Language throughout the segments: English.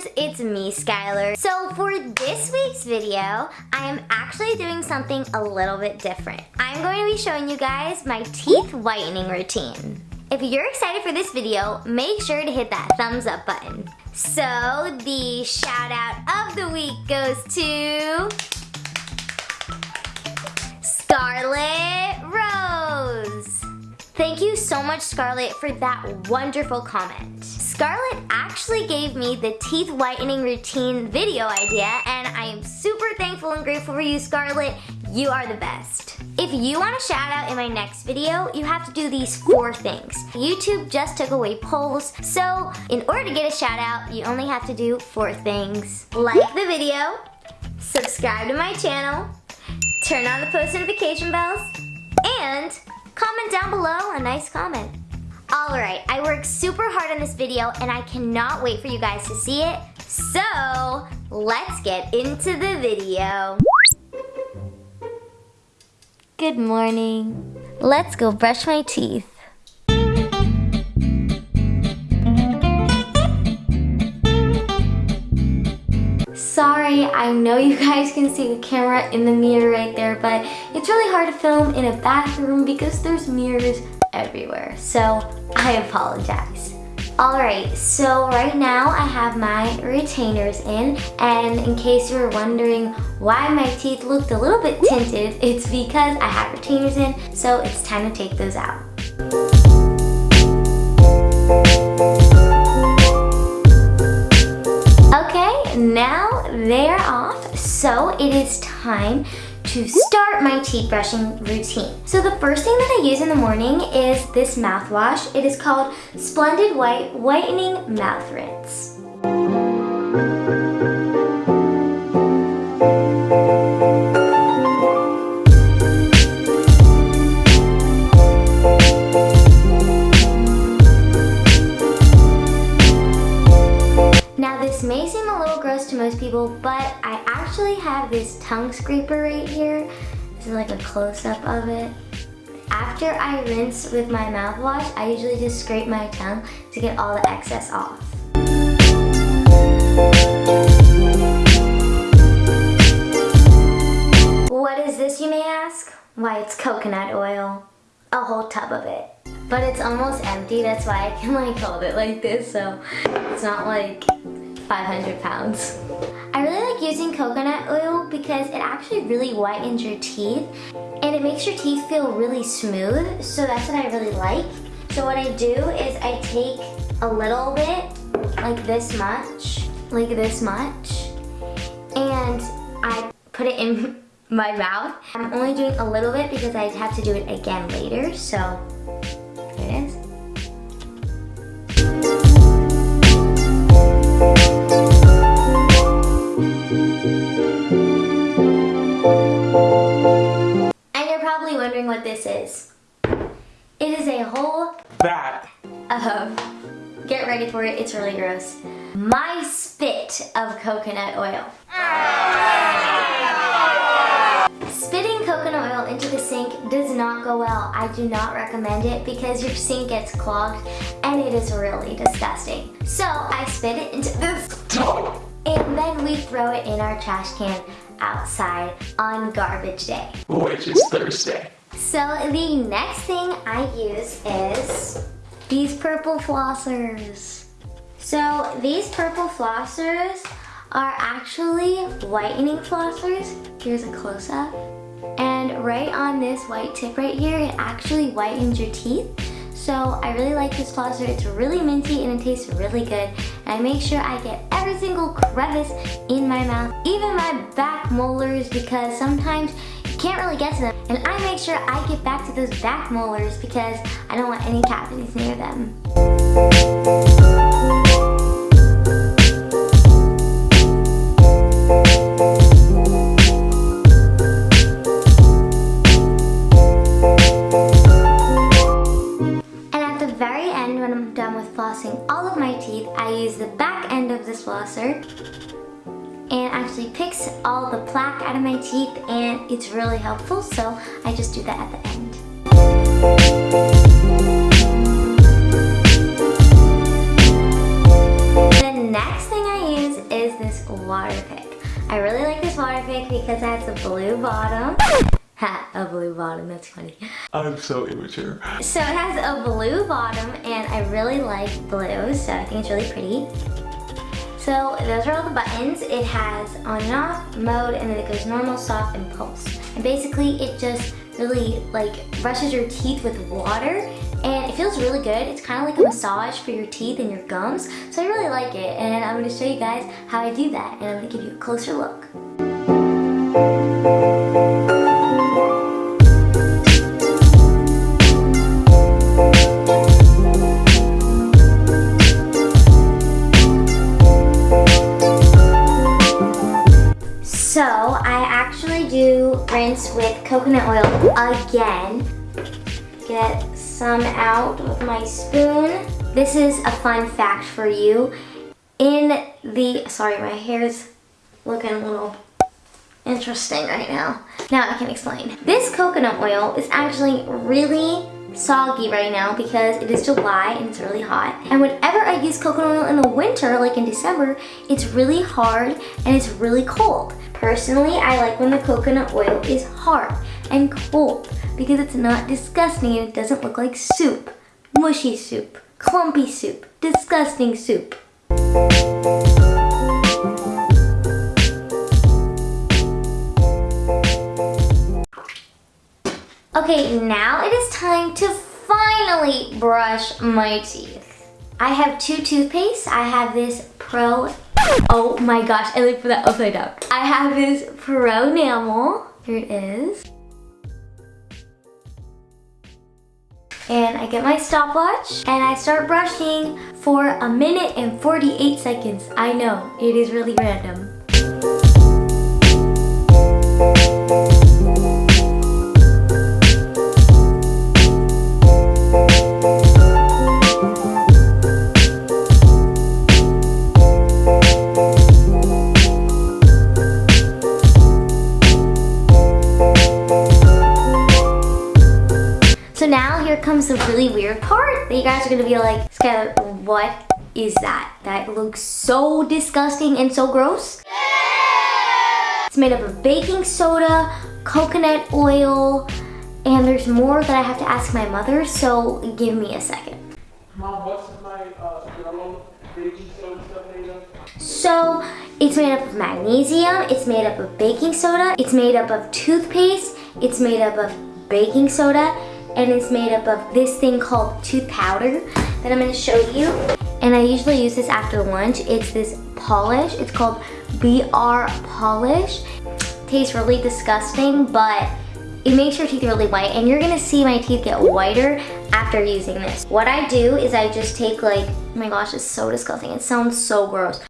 friends, it's me, Skylar. So for this week's video, I am actually doing something a little bit different. I'm going to be showing you guys my teeth whitening routine. If you're excited for this video, make sure to hit that thumbs up button. So the shout out of the week goes to Scarlett Rose. Thank you so much, Scarlett, for that wonderful comment. Scarlett actually gave me the teeth whitening routine video idea and I am super thankful and grateful for you, Scarlett. You are the best. If you want a shout out in my next video, you have to do these four things. YouTube just took away polls, so in order to get a shout out, you only have to do four things. Like the video, subscribe to my channel, turn on the post notification bells, and comment down below a nice comment. Alright, I worked super hard on this video and I cannot wait for you guys to see it. So, let's get into the video. Good morning. Let's go brush my teeth. Sorry, I know you guys can see the camera in the mirror right there, but it's really hard to film in a bathroom because there's mirrors everywhere. So I apologize. Alright, so right now I have my retainers in and in case you were wondering why my teeth looked a little bit tinted, it's because I have retainers in, so it's time to take those out. Okay, now they're off, so it is time to start my teeth brushing routine. So the first thing that I use in the morning is this mouthwash. It is called Splendid White Whitening Mouth Rinse. Seem a little gross to most people, but I actually have this tongue scraper right here. This is like a close-up of it. After I rinse with my mouthwash, I usually just scrape my tongue to get all the excess off. What is this, you may ask? Why, it's coconut oil. A whole tub of it. But it's almost empty, that's why I can like hold it like this, so it's not like 500 pounds. I really like using coconut oil because it actually really whitens your teeth and it makes your teeth feel really smooth, so that's what I really like. So what I do is I take a little bit, like this much, like this much, and I put it in my mouth. I'm only doing a little bit because I have to do it again later, so gross, my spit of coconut oil. Spitting coconut oil into the sink does not go well. I do not recommend it because your sink gets clogged and it is really disgusting. So I spit it into this and then we throw it in our trash can outside on garbage day. Which is Thursday. So the next thing I use is these purple flossers. So these purple flossers are actually whitening flossers. Here's a close-up. And right on this white tip right here, it actually whitens your teeth. So I really like this flosser. It's really minty and it tastes really good. And I make sure I get every single crevice in my mouth, even my back molars because sometimes you can't really get to them. And I make sure I get back to those back molars because I don't want any cavities near them. All the plaque out of my teeth and it's really helpful, so I just do that at the end. The next thing I use is this water pick. I really like this water pick because it has a blue bottom. Ha, a blue bottom, that's funny. I'm so immature. So it has a blue bottom and I really like blue, so I think it's really pretty. So those are all the buttons. It has on and off mode and then it goes normal, soft, and pulse. And basically it just really like brushes your teeth with water and it feels really good. It's kind of like a massage for your teeth and your gums. So I really like it and I'm going to show you guys how I do that and I'm going to give you a closer look. Rinse with coconut oil again. Get some out with my spoon. This is a fun fact for you. In the, sorry my hair's looking a little interesting right now. Now I can explain. This coconut oil is actually really soggy right now because it is July and it's really hot. And whenever I use coconut oil in the winter, like in December, it's really hard and it's really cold. Personally, I like when the coconut oil is hard and cold because it's not disgusting and it doesn't look like soup. Mushy soup, clumpy soup, disgusting soup. Brush my teeth. I have two toothpastes. I have this Pro, oh my gosh, I looked for that upside down. I have this Pro Enamel, here it is. And I get my stopwatch and I start brushing for a minute and 48 seconds. I know, it is really random. Are gonna be like, Skylar, what is that? That looks so disgusting and so gross. It's made up of baking soda, coconut oil, and there's more that I have to ask my mother, so give me a second. Mom, what's my uh, yellow baking soda stuff made of? So it's made up of magnesium, it's made up of baking soda, it's made up of toothpaste, it's made up of baking soda, and it's made up of this thing called tooth powder that I'm gonna show you. And I usually use this after lunch. It's this polish. It's called BR Polish. Tastes really disgusting, but it makes your teeth really white and you're gonna see my teeth get whiter after using this. What I do is I just take like, oh my gosh, it's so disgusting. It sounds so gross.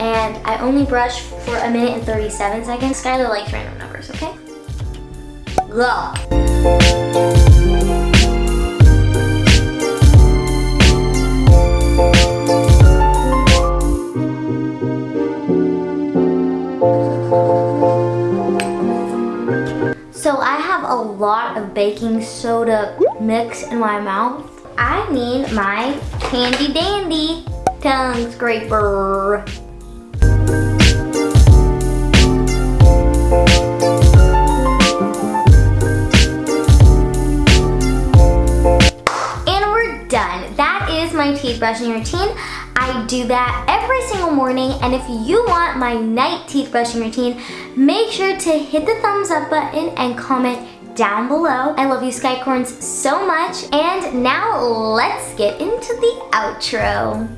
And I only brush for a minute and 37 seconds. Skylar likes random numbers, okay? Go. So I have a lot of baking soda mix in my mouth. I need my handy dandy tongue scraper. My teeth brushing routine. I do that every single morning and if you want my night teeth brushing routine, make sure to hit the thumbs up button and comment down below. I love you Skycorns so much and now let's get into the outro.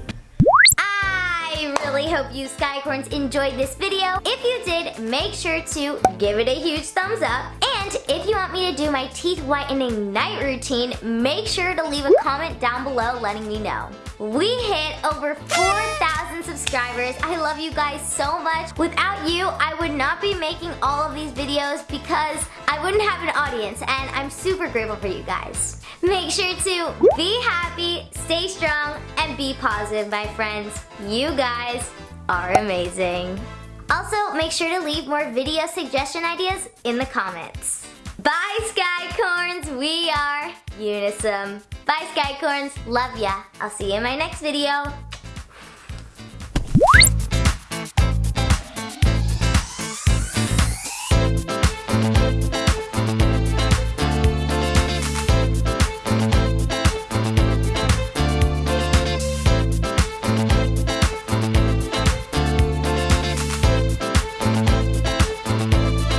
I really hope you Skycorns enjoyed this video. If you did, make sure to give it a huge thumbs up. And if you do my teeth whitening night routine, make sure to leave a comment down below letting me know. We hit over 4,000 subscribers. I love you guys so much. Without you, I would not be making all of these videos because I wouldn't have an audience and I'm super grateful for you guys. Make sure to be happy, stay strong, and be positive, my friends. You guys are amazing. Also, make sure to leave more video suggestion ideas in the comments. Bye, Skycorns. We are Unisom. Bye, Skycorns. Love ya. I'll see you in my next video.